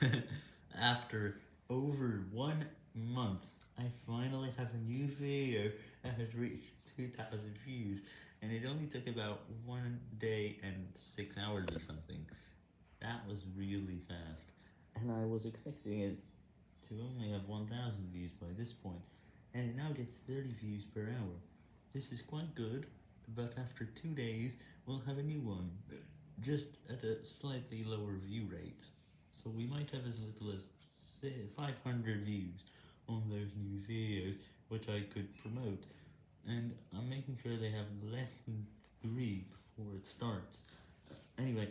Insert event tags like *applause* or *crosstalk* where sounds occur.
*laughs* After over one month, I finally have a new video that has reached 2,000 views, and it only took about one day and six hours or something. That was really fast, and I was expecting it to only have 1,000 views by this point, and it now gets 30 views per hour. This is quite good, but after two days, we'll have a new one, just at a slightly lower view rate. So we might have as little as 500 views on those new videos, which I could promote, and I'm making sure they have less than 3 before it starts. Anyway,